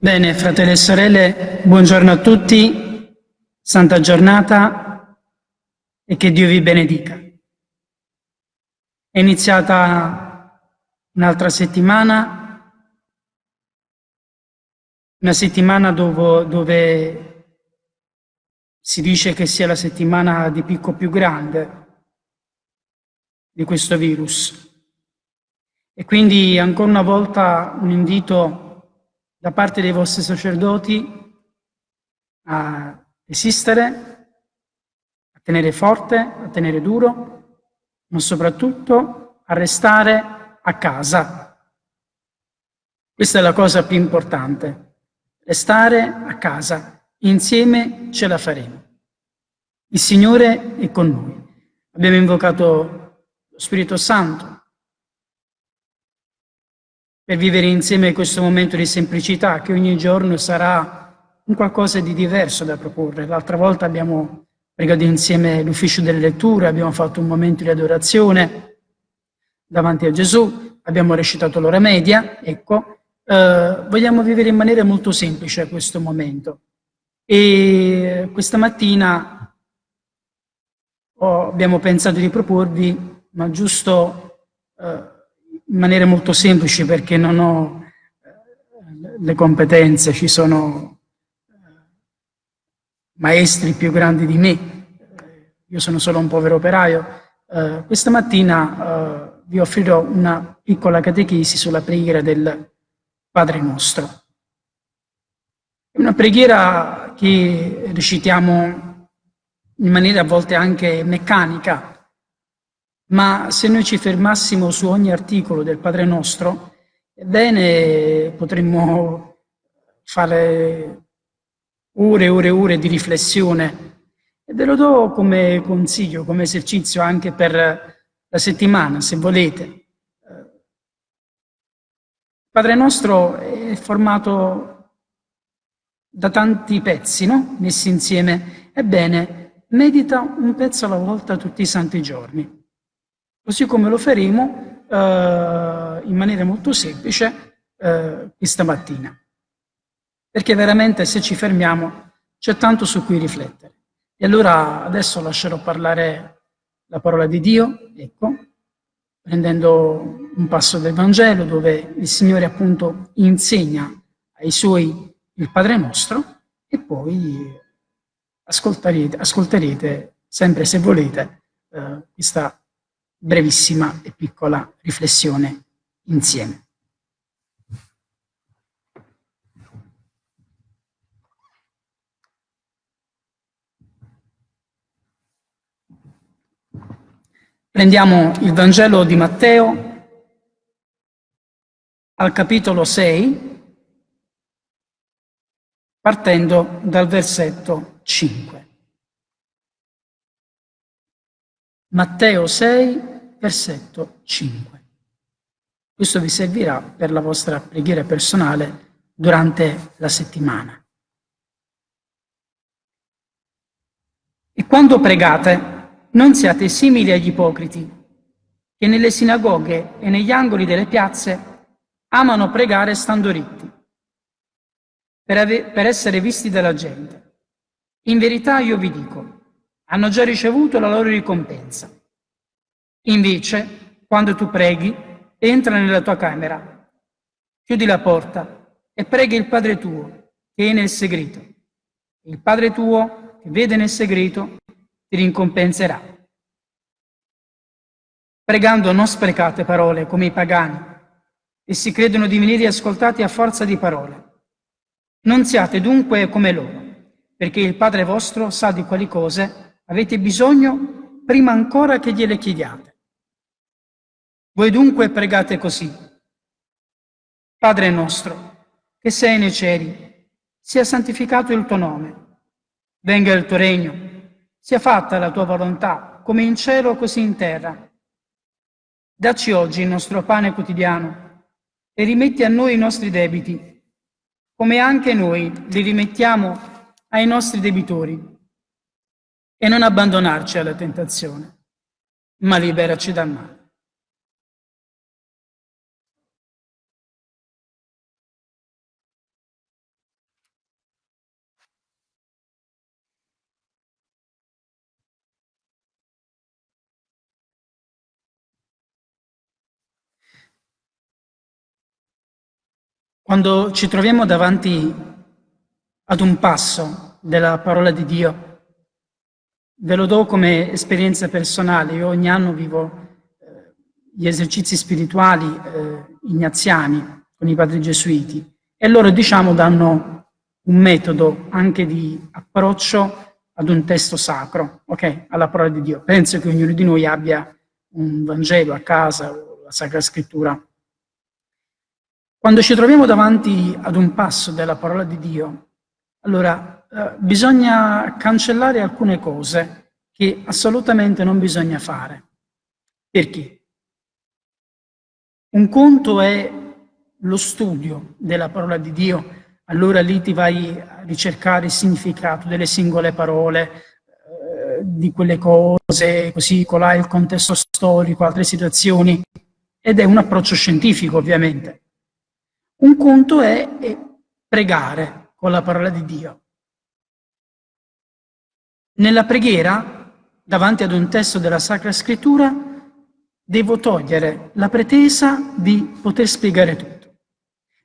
Bene, fratelli e sorelle, buongiorno a tutti, santa giornata e che Dio vi benedica. È iniziata un'altra settimana, una settimana dove, dove si dice che sia la settimana di picco più grande di questo virus. E quindi ancora una volta un invito da parte dei vostri sacerdoti a resistere, a tenere forte, a tenere duro, ma soprattutto a restare a casa. Questa è la cosa più importante, restare a casa, insieme ce la faremo. Il Signore è con noi. Abbiamo invocato lo Spirito Santo, per vivere insieme questo momento di semplicità che ogni giorno sarà un qualcosa di diverso da proporre. L'altra volta abbiamo pregato insieme l'ufficio delle letture, abbiamo fatto un momento di adorazione davanti a Gesù, abbiamo recitato l'ora media, ecco, eh, vogliamo vivere in maniera molto semplice questo momento. E questa mattina oh, abbiamo pensato di proporvi, ma giusto... Eh, in maniera molto semplice perché non ho eh, le competenze, ci sono eh, maestri più grandi di me, eh, io sono solo un povero operaio. questa mattina vi offrirò una piccola catechesi sulla preghiera del Padre nostro. È una preghiera che recitiamo in maniera a volte anche meccanica, ma se noi ci fermassimo su ogni articolo del Padre Nostro, ebbene potremmo fare ore e ore e ore di riflessione. E ve lo do come consiglio, come esercizio anche per la settimana, se volete. Il Padre Nostro è formato da tanti pezzi, no? messi insieme. Ebbene, medita un pezzo alla volta tutti i santi giorni così come lo faremo eh, in maniera molto semplice eh, questa mattina. Perché veramente se ci fermiamo c'è tanto su cui riflettere. E allora adesso lascerò parlare la parola di Dio, ecco, prendendo un passo del Vangelo dove il Signore appunto insegna ai Suoi il Padre nostro e poi ascolterete, ascolterete sempre se volete eh, questa brevissima e piccola riflessione insieme. Prendiamo il Vangelo di Matteo al capitolo 6, partendo dal versetto 5. Matteo 6, versetto 5. Questo vi servirà per la vostra preghiera personale durante la settimana. E quando pregate, non siate simili agli ipocriti, che nelle sinagoghe e negli angoli delle piazze amano pregare stando ritti, per, per essere visti dalla gente. In verità io vi dico, hanno già ricevuto la loro ricompensa. Invece, quando tu preghi, entra nella tua camera, chiudi la porta e preghi il Padre tuo che è nel segreto. Il Padre tuo che vede nel segreto ti ricompenserà. Pregando non sprecate parole come i pagani, e si credono di venire ascoltati a forza di parole. Non siate dunque come loro, perché il Padre vostro sa di quali cose Avete bisogno prima ancora che gliele chiediate. Voi dunque pregate così. Padre nostro, che sei nei cieli, sia santificato il tuo nome. Venga il tuo regno, sia fatta la tua volontà, come in cielo così in terra. Dacci oggi il nostro pane quotidiano e rimetti a noi i nostri debiti, come anche noi li rimettiamo ai nostri debitori e non abbandonarci alla tentazione, ma liberaci dal male. Quando ci troviamo davanti ad un passo della parola di Dio, ve lo do come esperienza personale. Io ogni anno vivo eh, gli esercizi spirituali eh, ignaziani con i padri gesuiti e loro, diciamo, danno un metodo anche di approccio ad un testo sacro, ok? Alla parola di Dio. Penso che ognuno di noi abbia un Vangelo a casa o la Sacra Scrittura quando ci troviamo davanti ad un passo della parola di Dio, allora eh, bisogna cancellare alcune cose che assolutamente non bisogna fare. Perché? Un conto è lo studio della parola di Dio, allora lì ti vai a ricercare il significato delle singole parole, eh, di quelle cose, così colà il contesto storico, altre situazioni, ed è un approccio scientifico ovviamente. Un conto è pregare con la parola di Dio. Nella preghiera, davanti ad un testo della Sacra Scrittura, devo togliere la pretesa di poter spiegare tutto.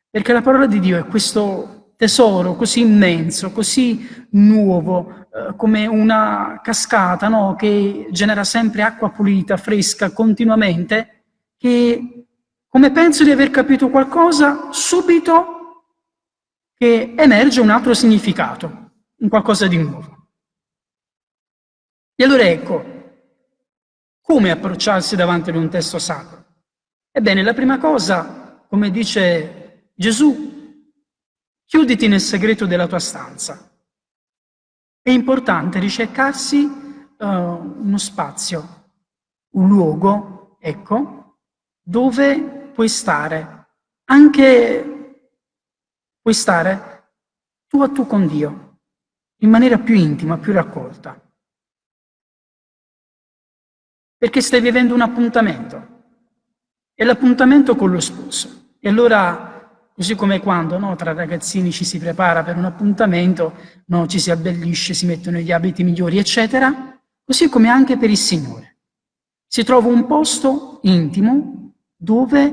Perché la parola di Dio è questo tesoro così immenso, così nuovo, eh, come una cascata no? che genera sempre acqua pulita, fresca, continuamente, che come penso di aver capito qualcosa, subito che emerge un altro significato, un qualcosa di nuovo. E allora ecco, come approcciarsi davanti ad un testo sacro? Ebbene, la prima cosa, come dice Gesù, chiuditi nel segreto della tua stanza. È importante ricercarsi uh, uno spazio, un luogo, ecco, dove puoi stare, anche puoi stare tu a tu con Dio, in maniera più intima, più raccolta. Perché stai vivendo un appuntamento, è l'appuntamento con lo sposo. E allora, così come quando no, tra ragazzini ci si prepara per un appuntamento, no, ci si abbellisce, si mettono gli abiti migliori, eccetera, così come anche per il Signore. Si trova un posto intimo dove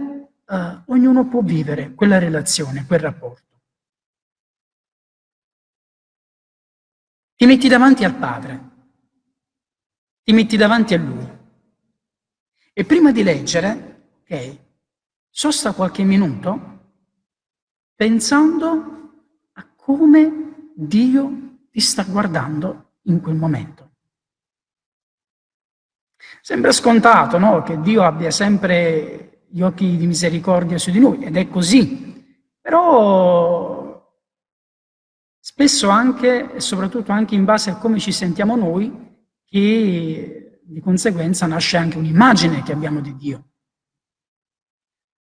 uh, ognuno può vivere quella relazione, quel rapporto. Ti metti davanti al Padre, ti metti davanti a Lui e prima di leggere, ok, sosta qualche minuto pensando a come Dio ti sta guardando in quel momento. Sembra scontato, no? Che Dio abbia sempre gli occhi di misericordia su di noi, ed è così. Però spesso anche, e soprattutto anche in base a come ci sentiamo noi, che di conseguenza nasce anche un'immagine che abbiamo di Dio.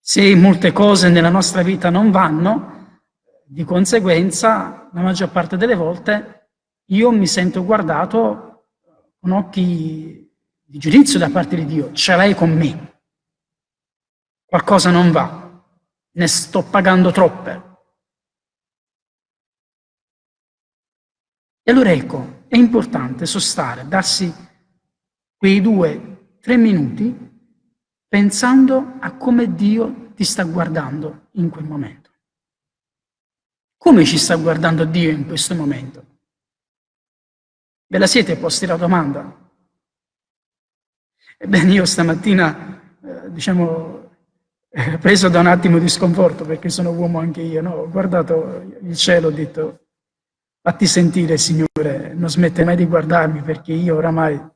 Se molte cose nella nostra vita non vanno, di conseguenza, la maggior parte delle volte, io mi sento guardato con occhi di giudizio da parte di Dio, ce l'hai con me qualcosa non va, ne sto pagando troppe. E allora ecco, è importante sostare, darsi quei due, tre minuti pensando a come Dio ti sta guardando in quel momento. Come ci sta guardando Dio in questo momento? Ve la siete posti la domanda? Ebbene, io stamattina, eh, diciamo, preso da un attimo di sconforto perché sono uomo anche io, no? ho guardato il cielo ho detto fatti sentire Signore, non smette mai di guardarmi perché io oramai eh,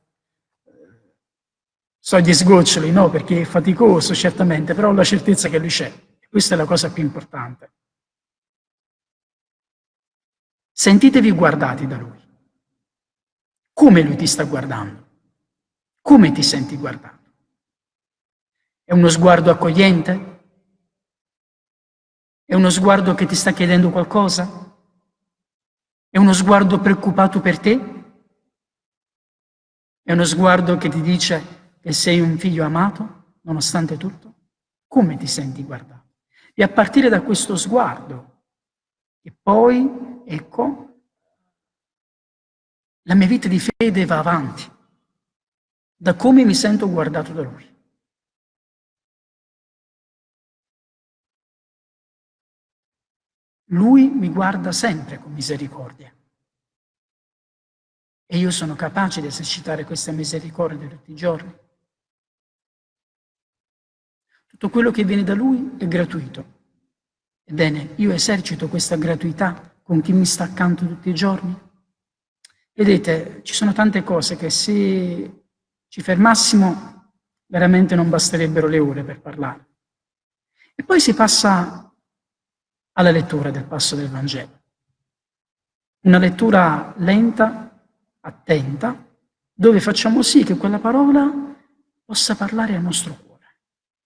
so gli sgoccioli, no? perché è faticoso certamente, però ho la certezza che Lui c'è. Questa è la cosa più importante. Sentitevi guardati da Lui. Come Lui ti sta guardando? Come ti senti guardato? È uno sguardo accogliente? È uno sguardo che ti sta chiedendo qualcosa? È uno sguardo preoccupato per te? È uno sguardo che ti dice che sei un figlio amato, nonostante tutto? Come ti senti guardato? E a partire da questo sguardo, e poi, ecco, la mia vita di fede va avanti, da come mi sento guardato da Lui. Lui mi guarda sempre con misericordia. E io sono capace di esercitare questa misericordia tutti i giorni. Tutto quello che viene da Lui è gratuito. Ebbene, io esercito questa gratuità con chi mi sta accanto tutti i giorni. Vedete, ci sono tante cose che se ci fermassimo veramente non basterebbero le ore per parlare. E poi si passa alla lettura del passo del Vangelo. Una lettura lenta, attenta, dove facciamo sì che quella parola possa parlare al nostro cuore,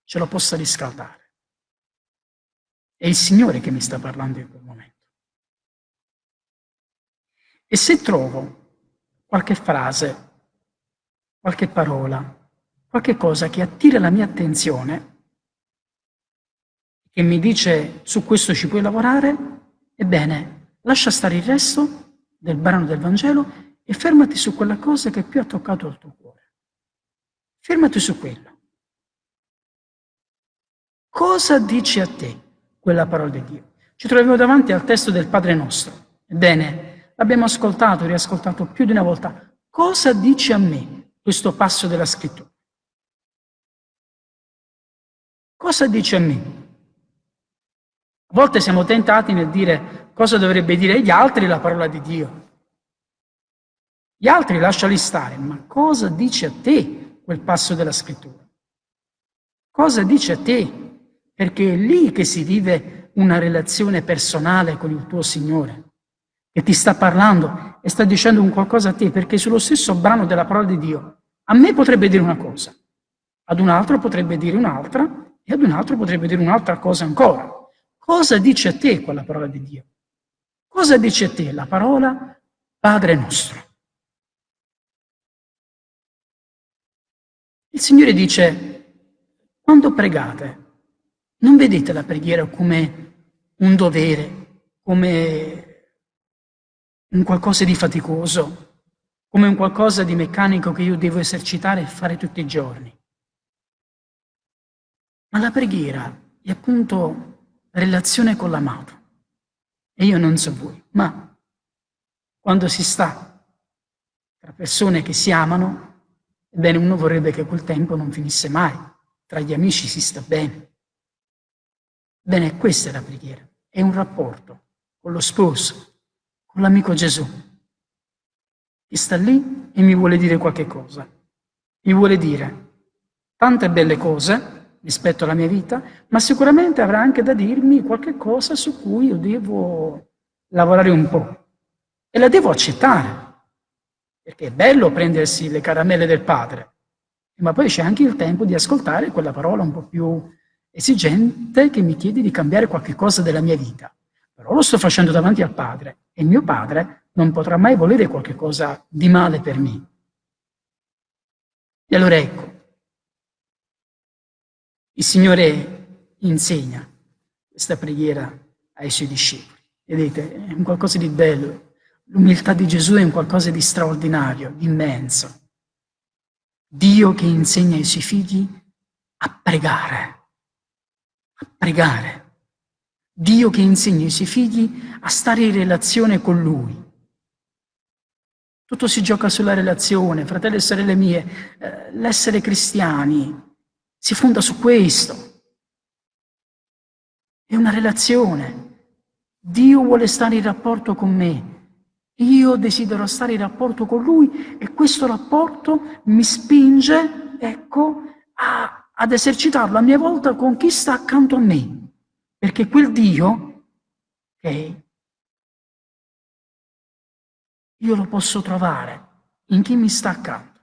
ce lo possa riscaldare. È il Signore che mi sta parlando in quel momento. E se trovo qualche frase, qualche parola, qualche cosa che attira la mia attenzione, che mi dice su questo ci puoi lavorare, ebbene, lascia stare il resto del brano del Vangelo e fermati su quella cosa che più ha toccato il tuo cuore. Fermati su quello. Cosa dice a te quella parola di Dio? Ci troviamo davanti al testo del Padre nostro. Ebbene, l'abbiamo ascoltato, riascoltato più di una volta. Cosa dice a me questo passo della scrittura? Cosa dice a me? A volte siamo tentati nel dire cosa dovrebbe dire gli altri la parola di Dio. Gli altri lasciali stare, ma cosa dice a te quel passo della scrittura? Cosa dice a te? Perché è lì che si vive una relazione personale con il tuo Signore che ti sta parlando e sta dicendo un qualcosa a te, perché sullo stesso brano della parola di Dio a me potrebbe dire una cosa, ad un altro potrebbe dire un'altra e ad un altro potrebbe dire un'altra cosa ancora. Cosa dice a te quella parola di Dio? Cosa dice a te la parola Padre nostro? Il Signore dice, quando pregate, non vedete la preghiera come un dovere, come un qualcosa di faticoso, come un qualcosa di meccanico che io devo esercitare e fare tutti i giorni. Ma la preghiera è appunto relazione con l'amato. E io non so voi, ma quando si sta tra persone che si amano, ebbene uno vorrebbe che quel tempo non finisse mai. Tra gli amici si sta bene. Bene, questa è la preghiera. È un rapporto con lo sposo, con l'amico Gesù, che sta lì e mi vuole dire qualche cosa. Mi vuole dire tante belle cose rispetto alla mia vita, ma sicuramente avrà anche da dirmi qualche cosa su cui io devo lavorare un po' e la devo accettare, perché è bello prendersi le caramelle del padre, ma poi c'è anche il tempo di ascoltare quella parola un po' più esigente che mi chiede di cambiare qualche cosa della mia vita. Però lo sto facendo davanti al padre e mio padre non potrà mai volere qualche cosa di male per me. E allora ecco, il Signore insegna questa preghiera ai suoi discepoli. Vedete, è un qualcosa di bello. L'umiltà di Gesù è un qualcosa di straordinario, di immenso. Dio che insegna ai suoi figli a pregare, a pregare. Dio che insegna ai suoi figli a stare in relazione con Lui. Tutto si gioca sulla relazione, fratelli e sorelle mie, eh, l'essere cristiani si fonda su questo. È una relazione. Dio vuole stare in rapporto con me. Io desidero stare in rapporto con Lui e questo rapporto mi spinge, ecco, a, ad esercitarlo a mia volta con chi sta accanto a me. Perché quel Dio, ok, io lo posso trovare in chi mi sta accanto.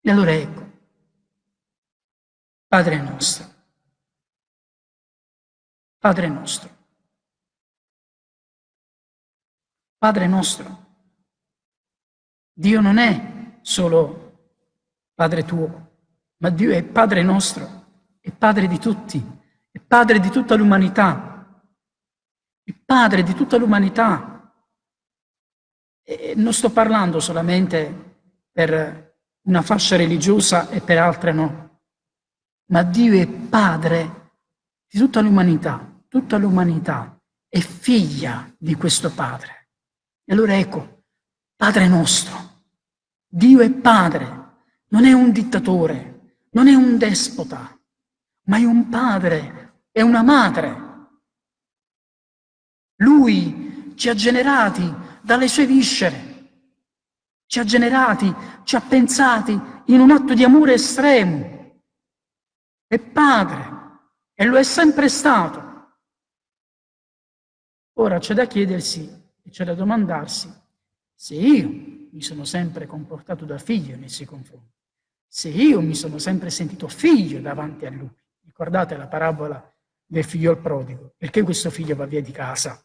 E allora ecco, Padre nostro, Padre nostro, Padre nostro, Dio non è solo Padre tuo, ma Dio è Padre nostro, è Padre di tutti, è Padre di tutta l'umanità, è Padre di tutta l'umanità. E non sto parlando solamente per una fascia religiosa e per altre no, ma Dio è Padre di tutta l'umanità, tutta l'umanità è figlia di questo Padre. E allora ecco, Padre nostro, Dio è Padre, non è un dittatore, non è un despota, ma è un padre, è una madre. Lui ci ha generati dalle sue viscere, ci ha generati, ci ha pensati in un atto di amore estremo. È padre e lo è sempre stato. Ora c'è da chiedersi e c'è da domandarsi se io mi sono sempre comportato da figlio nei suoi confronti, se io mi sono sempre sentito figlio davanti a lui. Ricordate la parabola del figlio al prodigo? Perché questo figlio va via di casa?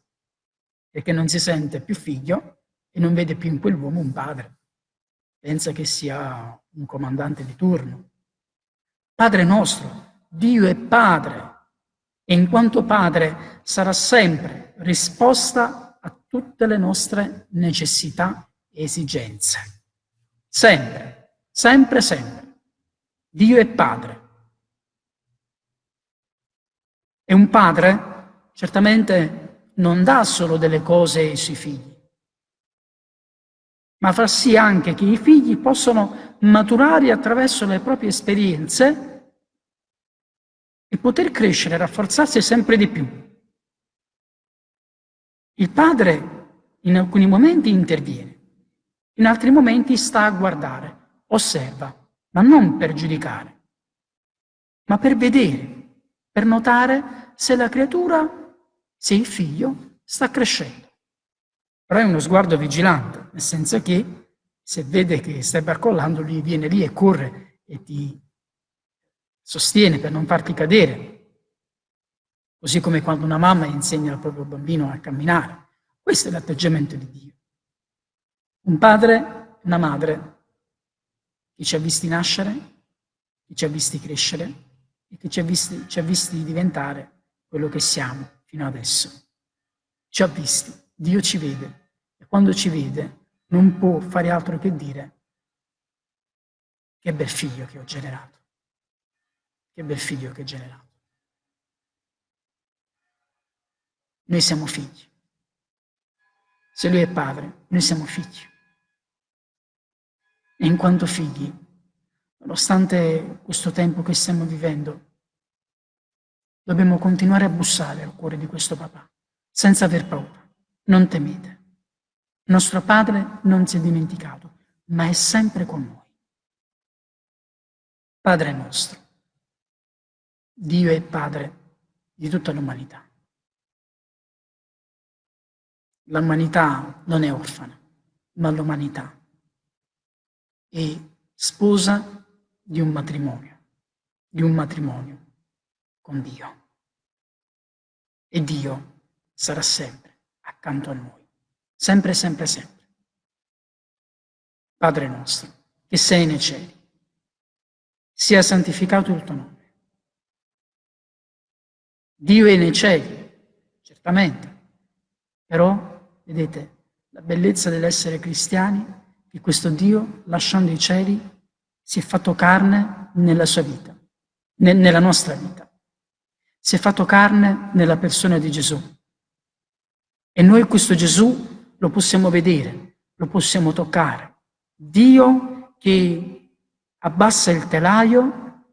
Perché non si sente più figlio e non vede più in quell'uomo un padre. Pensa che sia un comandante di turno. Padre nostro, Dio è Padre e in quanto Padre sarà sempre risposta a tutte le nostre necessità esigenze. Sempre, sempre, sempre. Dio è Padre. E un padre certamente non dà solo delle cose ai suoi figli, ma fa sì anche che i figli possano maturare attraverso le proprie esperienze e poter crescere rafforzarsi sempre di più. Il padre in alcuni momenti interviene, in altri momenti sta a guardare, osserva, ma non per giudicare, ma per vedere per notare se la creatura, se il figlio, sta crescendo. Però è uno sguardo vigilante, nel senso che se vede che stai barcollando, lui viene lì e corre e ti sostiene per non farti cadere. Così come quando una mamma insegna al proprio bambino a camminare. Questo è l'atteggiamento di Dio. Un padre, una madre, che ci ha visti nascere, che ci ha visti crescere, e che ci ha, visti, ci ha visti diventare quello che siamo fino adesso. Ci ha visti, Dio ci vede e quando ci vede non può fare altro che dire che bel figlio che ho generato, che bel figlio che ho generato. Noi siamo figli. Se lui è padre, noi siamo figli. E in quanto figli nonostante questo tempo che stiamo vivendo, dobbiamo continuare a bussare al cuore di questo papà, senza aver paura. Non temete. Nostro Padre non si è dimenticato, ma è sempre con noi. Padre nostro, Dio è Padre di tutta l'umanità. L'umanità non è orfana, ma l'umanità è sposa di un matrimonio, di un matrimonio con Dio. E Dio sarà sempre accanto a noi, sempre, sempre, sempre. Padre nostro, che sei nei cieli, sia santificato il tuo nome. Dio è nei cieli, certamente, però, vedete, la bellezza dell'essere cristiani, che questo Dio, lasciando i cieli, si è fatto carne nella sua vita, nella nostra vita. Si è fatto carne nella persona di Gesù. E noi questo Gesù lo possiamo vedere, lo possiamo toccare. Dio che abbassa il telaio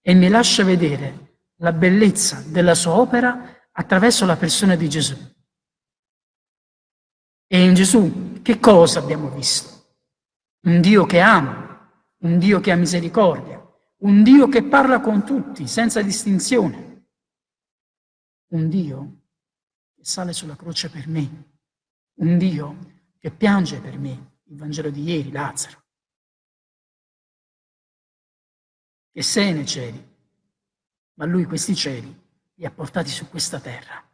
e mi lascia vedere la bellezza della sua opera attraverso la persona di Gesù. E in Gesù che cosa abbiamo visto? Un Dio che ama, un Dio che ha misericordia, un Dio che parla con tutti senza distinzione, un Dio che sale sulla croce per me, un Dio che piange per me, il Vangelo di ieri, Lazzaro, che sei nei cieli, ma lui questi cieli li ha portati su questa terra.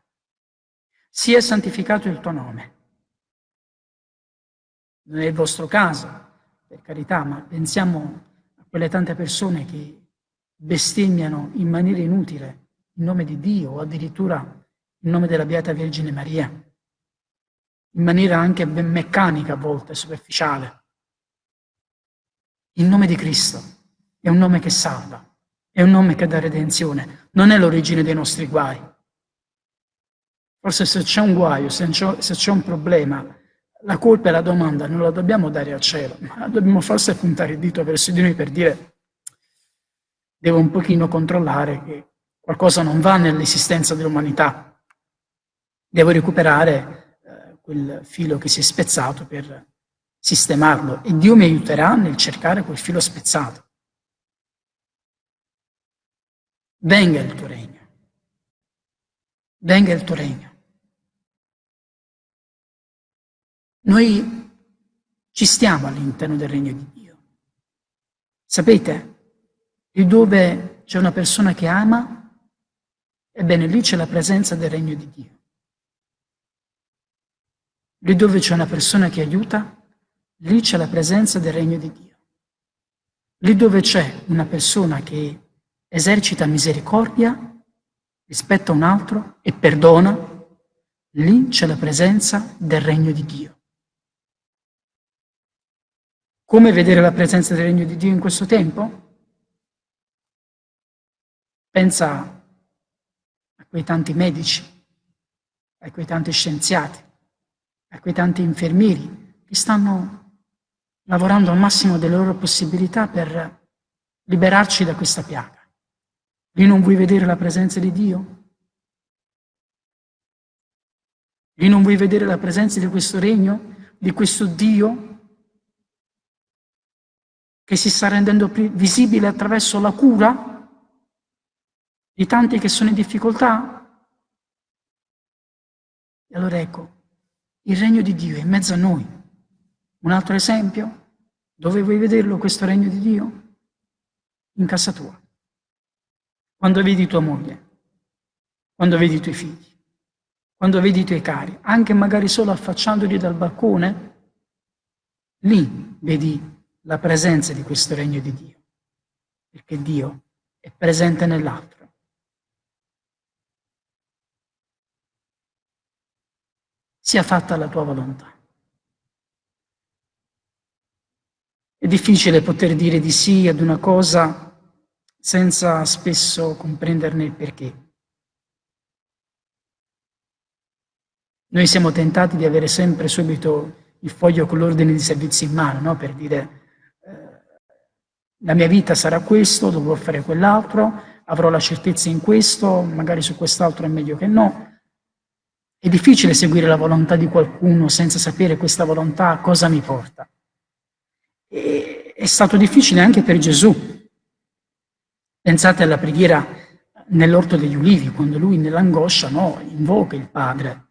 Sia santificato il tuo nome. Non è il vostro caso, per carità, ma pensiamo a quelle tante persone che bestemmiano in maniera inutile il nome di Dio o addirittura il nome della Beata Vergine Maria, in maniera anche ben meccanica a volte, superficiale. Il nome di Cristo è un nome che salva, È un nome che dà redenzione, non è l'origine dei nostri guai. Forse se c'è un guaio, se c'è un problema, la colpa e la domanda non la dobbiamo dare al cielo, ma dobbiamo forse puntare il dito verso di noi per dire devo un pochino controllare che qualcosa non va nell'esistenza dell'umanità. Devo recuperare eh, quel filo che si è spezzato per sistemarlo e Dio mi aiuterà nel cercare quel filo spezzato. Venga il tuo regno. Venga il tuo regno. Noi ci stiamo all'interno del regno di Dio. Sapete, lì dove c'è una persona che ama, ebbene lì c'è la presenza del regno di Dio. Lì dove c'è una persona che aiuta, lì c'è la presenza del regno di Dio. Lì dove c'è una persona che esercita misericordia rispetto a un altro e perdona, lì c'è la presenza del regno di Dio. Come vedere la presenza del regno di Dio in questo tempo? Pensa a quei tanti medici, a quei tanti scienziati, a quei tanti infermieri che stanno lavorando al massimo delle loro possibilità per liberarci da questa piaga. Lì non vuoi vedere la presenza di Dio? Lì non vuoi vedere la presenza di questo regno, di questo Dio che si sta rendendo visibile attraverso la cura di tanti che sono in difficoltà? E allora ecco, il regno di Dio è in mezzo a noi. Un altro esempio? Dove vuoi vederlo questo regno di Dio? In casa tua. Quando vedi tua moglie, quando vedi i tuoi figli, quando vedi i tuoi cari, anche magari solo affacciandoli dal balcone, lì vedi la presenza di questo regno di Dio, perché Dio è presente nell'altro. Sia fatta la tua volontà. È difficile poter dire di sì ad una cosa senza spesso comprenderne il perché. Noi siamo tentati di avere sempre subito il foglio con l'ordine di servizio in mano, no? per dire la mia vita sarà questo, dovrò fare quell'altro, avrò la certezza in questo, magari su quest'altro è meglio che no. È difficile seguire la volontà di qualcuno senza sapere questa volontà cosa mi porta. E è stato difficile anche per Gesù. Pensate alla preghiera nell'orto degli ulivi, quando lui nell'angoscia no, invoca il Padre,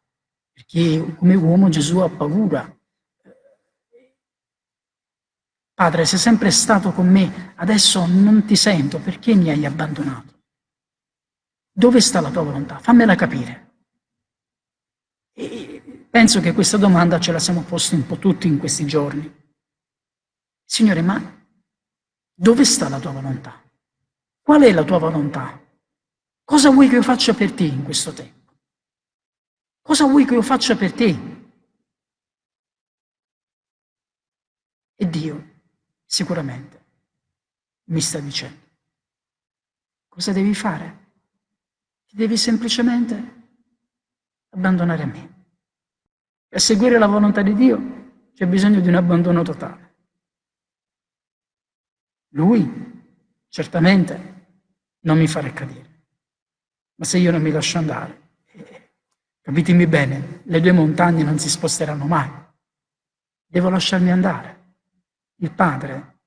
perché come uomo Gesù ha paura Padre, sei sempre stato con me, adesso non ti sento, perché mi hai abbandonato? Dove sta la tua volontà? Fammela capire. E penso che questa domanda ce la siamo posti un po' tutti in questi giorni. Signore, ma dove sta la tua volontà? Qual è la tua volontà? Cosa vuoi che io faccia per te in questo tempo? Cosa vuoi che io faccia per te? E Dio sicuramente mi sta dicendo. Cosa devi fare? Ti devi semplicemente abbandonare a me. Per seguire la volontà di Dio c'è bisogno di un abbandono totale. Lui certamente non mi farà cadere, ma se io non mi lascio andare, eh, capitemi bene, le due montagne non si sposteranno mai. Devo lasciarmi andare. Il Padre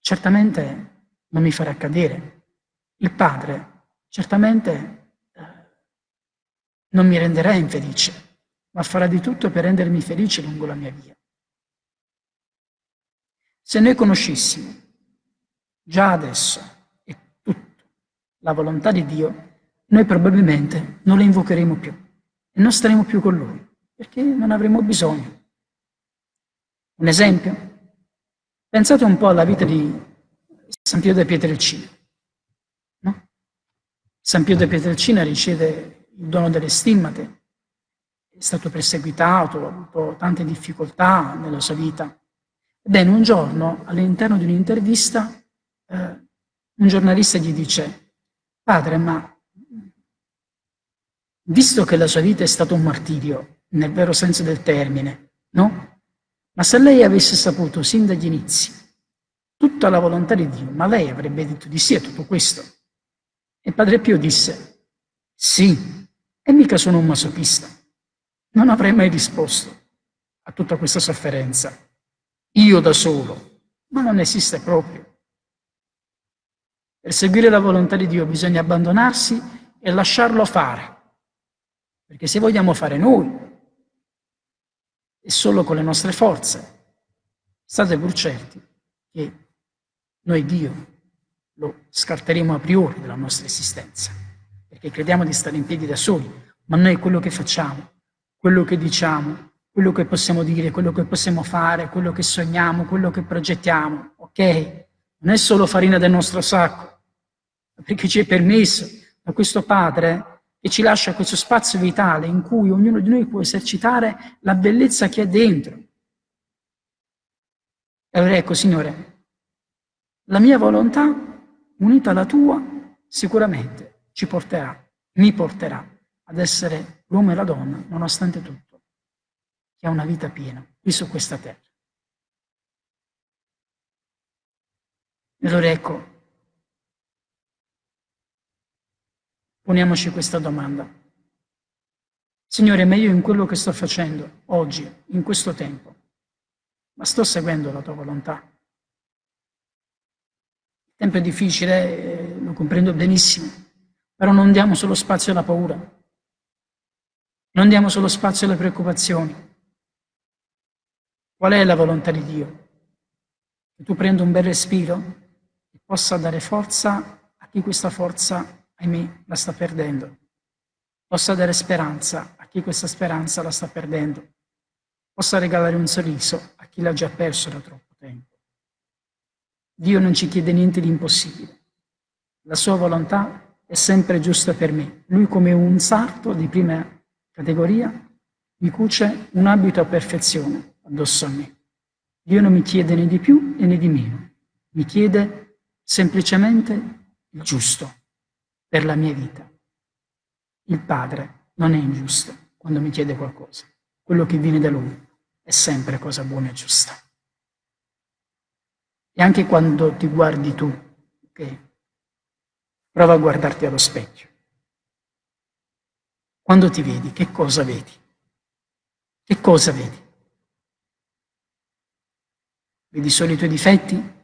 certamente non mi farà cadere. Il Padre certamente eh, non mi renderà infelice, ma farà di tutto per rendermi felice lungo la mia via. Se noi conoscessimo già adesso e tutto la volontà di Dio, noi probabilmente non la invocheremo più e non staremo più con Lui, perché non avremo bisogno. Un esempio? Pensate un po' alla vita di San Pio de Pietrelcina. No? San Pio de Pietrelcina riceve il dono delle stimmate, è stato perseguitato, ha avuto tante difficoltà nella sua vita. Ebbene, un giorno, all'interno di un'intervista, eh, un giornalista gli dice, padre, ma visto che la sua vita è stato un martirio, nel vero senso del termine, no? Ma se lei avesse saputo sin dagli inizi tutta la volontà di Dio, ma lei avrebbe detto di sì a tutto questo. E Padre Pio disse, sì, e mica sono un masochista. Non avrei mai risposto a tutta questa sofferenza. Io da solo, ma non esiste proprio. Per seguire la volontà di Dio bisogna abbandonarsi e lasciarlo fare. Perché se vogliamo fare noi, e solo con le nostre forze, state pur certi che noi Dio lo scarteremo a priori dalla nostra esistenza, perché crediamo di stare in piedi da soli, ma noi quello che facciamo, quello che diciamo, quello che possiamo dire, quello che possiamo fare, quello che sogniamo, quello che progettiamo, ok? Non è solo farina del nostro sacco, perché ci è permesso da questo Padre che ci lascia questo spazio vitale in cui ognuno di noi può esercitare la bellezza che è dentro. E allora ecco, Signore, la mia volontà, unita alla tua, sicuramente ci porterà, mi porterà ad essere l'uomo e la donna, nonostante tutto, che ha una vita piena qui su questa terra. E allora ecco, poniamoci questa domanda. Signore, ma io in quello che sto facendo oggi, in questo tempo, ma sto seguendo la tua volontà? Il tempo è difficile, eh, lo comprendo benissimo, però non diamo solo spazio alla paura, non diamo solo spazio alle preoccupazioni. Qual è la volontà di Dio? Che tu prenda un bel respiro e possa dare forza a chi questa forza, ahimè, la sta perdendo. Possa dare speranza a chi questa speranza la sta perdendo. Possa regalare un sorriso a chi l'ha già perso da troppo tempo. Dio non ci chiede niente di impossibile. La sua volontà è sempre giusta per me. Lui come un sarto di prima categoria mi cuce un abito a perfezione addosso a me. Dio non mi chiede né di più né di meno. Mi chiede semplicemente il giusto per la mia vita. Il Padre non è ingiusto quando mi chiede qualcosa. Quello che viene da Lui è sempre cosa buona e giusta. E anche quando ti guardi tu, ok? Prova a guardarti allo specchio. Quando ti vedi, che cosa vedi? Che cosa vedi? Vedi solo i tuoi difetti?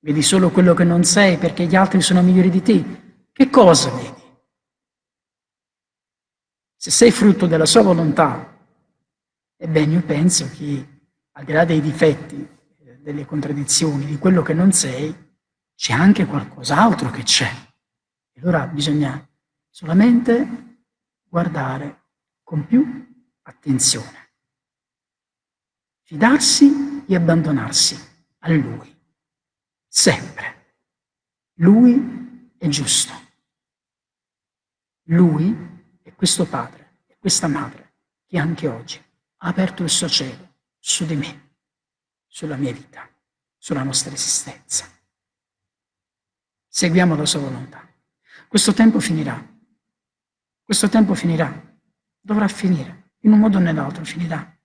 Vedi solo quello che non sei perché gli altri sono migliori di te? Che cosa vedi? Se sei frutto della sua volontà, ebbene io penso che al di là dei difetti delle contraddizioni, di quello che non sei, c'è anche qualcos'altro che c'è. Allora bisogna solamente guardare con più attenzione, fidarsi e abbandonarsi a Lui, sempre. Lui è giusto. Lui è questo Padre e questa Madre che anche oggi ha aperto il suo cielo su di me sulla mia vita, sulla nostra esistenza. Seguiamo la sua volontà. Questo tempo finirà. Questo tempo finirà. Dovrà finire. In un modo o nell'altro finirà.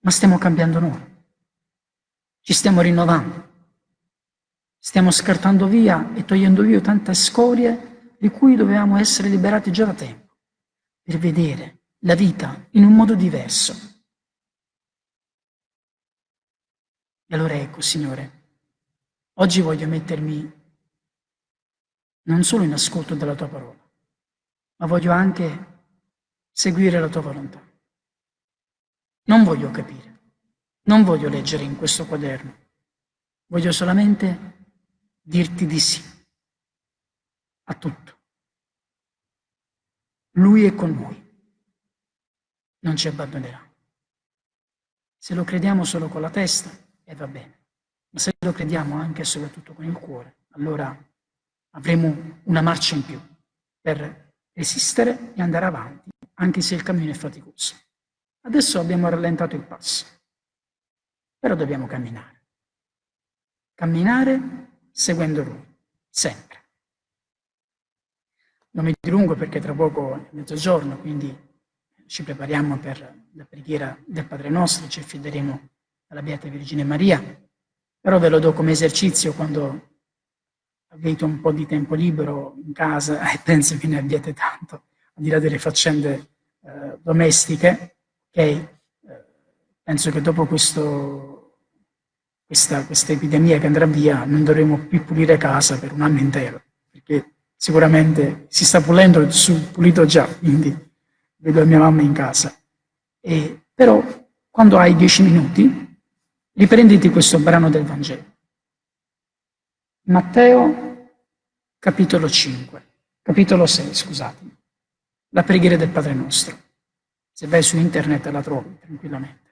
Ma stiamo cambiando noi. Ci stiamo rinnovando. Stiamo scartando via e togliendo via tante scorie di cui dovevamo essere liberati già da tempo, per vedere la vita in un modo diverso, E allora ecco, Signore, oggi voglio mettermi non solo in ascolto della tua parola, ma voglio anche seguire la tua volontà. Non voglio capire, non voglio leggere in questo quaderno, voglio solamente dirti di sì a tutto. Lui è con noi, non ci abbandonerà. Se lo crediamo solo con la testa, e va bene. Ma se lo crediamo anche e soprattutto con il cuore, allora avremo una marcia in più per resistere e andare avanti, anche se il cammino è faticoso. Adesso abbiamo rallentato il passo, però dobbiamo camminare. camminare seguendo Lui, sempre. Non mi dilungo perché tra poco è mezzogiorno, quindi ci prepariamo per la preghiera del Padre nostro, ci affideremo alla Beata Vergine Maria, però ve lo do come esercizio quando avete un po' di tempo libero in casa e penso che ne abbiate tanto, al di là delle faccende eh, domestiche, ok? Eh, penso che dopo questo, questa, questa epidemia che andrà via non dovremo più pulire casa per un anno intero, perché sicuramente si sta pulendo su pulito già, quindi vedo mia mamma in casa. E, però quando hai dieci minuti, riprenditi questo brano del Vangelo. Matteo capitolo 5, capitolo 6, scusatemi, la preghiera del Padre nostro. Se vai su internet la trovi tranquillamente.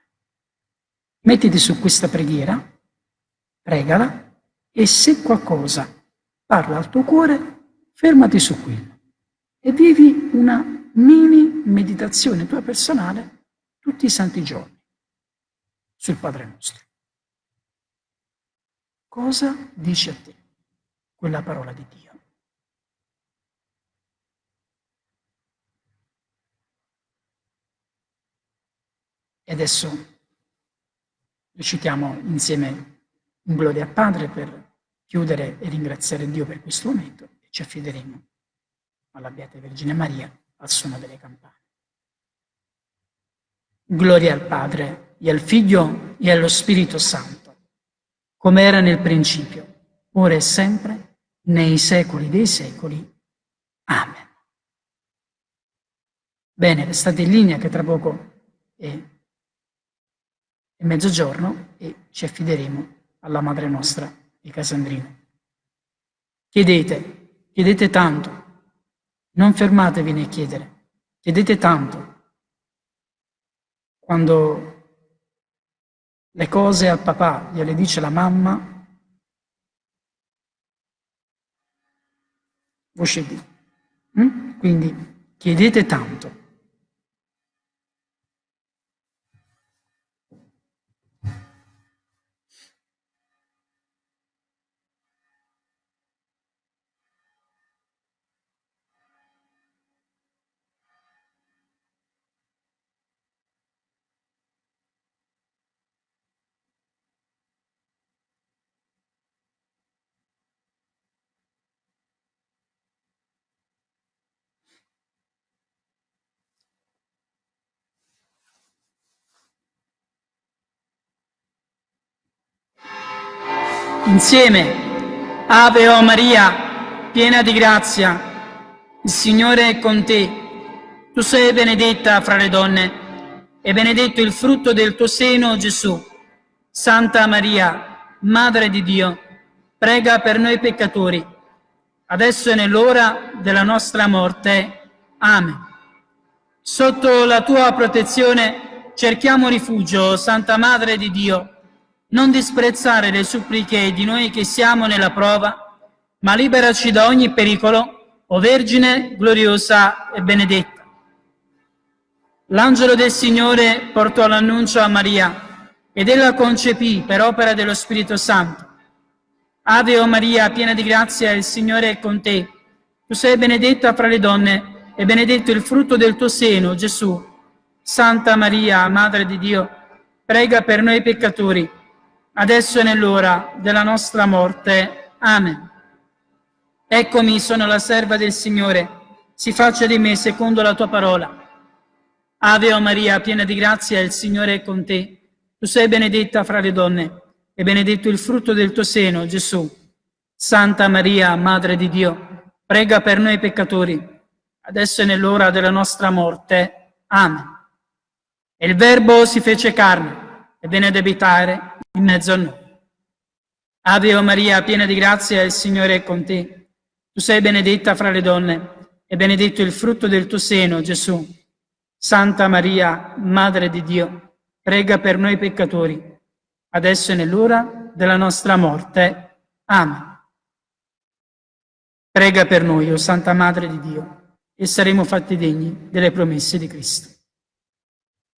Mettiti su questa preghiera, pregala e se qualcosa parla al tuo cuore, fermati su quello e vivi una mini meditazione tua personale tutti i santi giorni sul Padre nostro. Cosa dice a te? quella parola di Dio. E adesso recitiamo insieme un gloria al Padre per chiudere e ringraziare Dio per questo momento ci affideremo alla Beata Vergine Maria al suono delle campane. Gloria al Padre e al Figlio e allo Spirito Santo, come era nel principio, ora e sempre, nei secoli dei secoli. Amen. Bene, restate in linea che tra poco è, è mezzogiorno e ci affideremo alla Madre nostra di Casandrino. Chiedete, chiedete tanto, non fermatevi nel chiedere, chiedete tanto. Quando le cose al papà gliele dice la mamma, voce D. Mm? Quindi chiedete tanto. Insieme, Ave o Maria, piena di grazia, il Signore è con te. Tu sei benedetta fra le donne e benedetto il frutto del tuo seno, Gesù. Santa Maria, Madre di Dio, prega per noi peccatori, adesso è nell'ora della nostra morte. Amen. Sotto la tua protezione cerchiamo rifugio, Santa Madre di Dio, non disprezzare le suppliche di noi che siamo nella prova, ma liberaci da ogni pericolo, o Vergine gloriosa e benedetta. L'angelo del Signore portò l'annuncio a Maria ed ella concepì per opera dello Spirito Santo. Ave o Maria, piena di grazia, il Signore è con te. Tu sei benedetta fra le donne e benedetto il frutto del tuo seno, Gesù. Santa Maria, Madre di Dio, prega per noi peccatori, adesso è nell'ora della nostra morte. Amen. Eccomi, sono la serva del Signore, si faccia di me secondo la tua parola. Ave o Maria, piena di grazia, il Signore è con te. Tu sei benedetta fra le donne, e benedetto il frutto del tuo seno, Gesù. Santa Maria, Madre di Dio, prega per noi peccatori, adesso è nell'ora della nostra morte. Amen. E il Verbo si fece carne e abitare in mezzo a noi. Ave o Maria, piena di grazia, il Signore è con te. Tu sei benedetta fra le donne e benedetto il frutto del tuo seno, Gesù. Santa Maria, Madre di Dio, prega per noi peccatori, adesso è nell'ora della nostra morte. Amen. Prega per noi, o oh Santa Madre di Dio, e saremo fatti degni delle promesse di Cristo.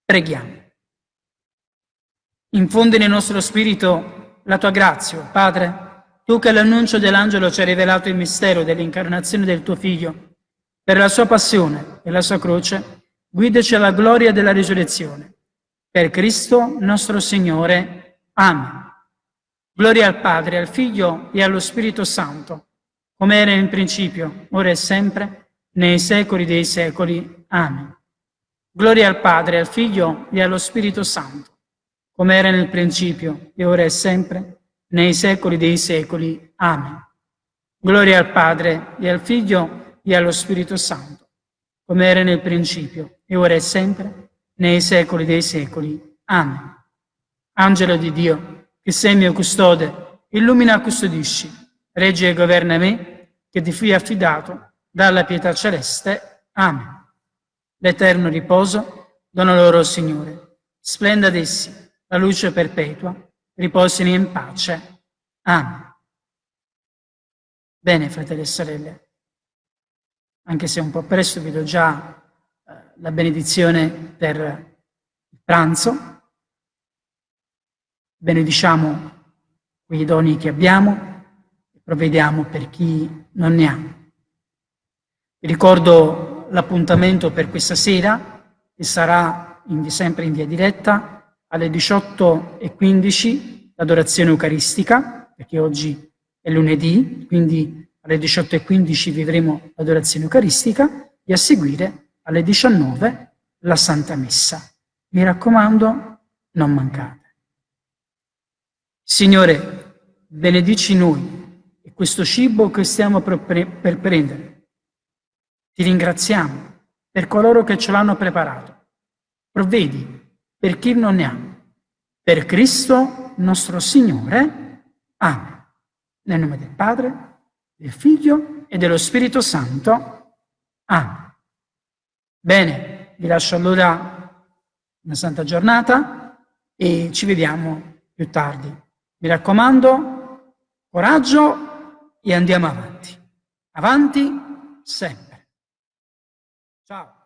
Preghiamo. Infonde nel nostro spirito la tua grazia, Padre, tu che l'annuncio dell'angelo ci hai rivelato il mistero dell'incarnazione del tuo Figlio, per la sua passione e la sua croce, guidaci alla gloria della risurrezione. Per Cristo nostro Signore. Amen. Gloria al Padre, al Figlio e allo Spirito Santo, come era in principio, ora e sempre, nei secoli dei secoli. Amen. Gloria al Padre, al Figlio e allo Spirito Santo come era nel principio, e ora e sempre, nei secoli dei secoli. Amen. Gloria al Padre, e al Figlio, e allo Spirito Santo, come era nel principio, e ora e sempre, nei secoli dei secoli. Amen. Angelo di Dio, che sei mio custode, illumina e custodisci, regge e governa me, che ti fui affidato dalla pietà celeste. Amen. L'eterno riposo dona loro, Signore. Splenda ad essi la luce perpetua, riposino in pace. Amen. Bene, fratelli e sorelle, anche se un po' presto vi do già eh, la benedizione per il pranzo. Benediciamo quei doni che abbiamo e provvediamo per chi non ne ha. Vi ricordo l'appuntamento per questa sera, che sarà in, sempre in via diretta, alle 18.15 l'adorazione eucaristica, perché oggi è lunedì, quindi alle 18.15 vivremo l'adorazione eucaristica e a seguire alle 19 la Santa Messa. Mi raccomando, non mancate. Signore, benedici noi e questo cibo che stiamo per, per prendere. Ti ringraziamo per coloro che ce l'hanno preparato. Provvedi per chi non ne ha. Per Cristo nostro Signore. Amen. Nel nome del Padre, del Figlio e dello Spirito Santo. Amen. Bene, vi lascio allora una santa giornata e ci vediamo più tardi. Mi raccomando, coraggio e andiamo avanti. Avanti sempre. Ciao.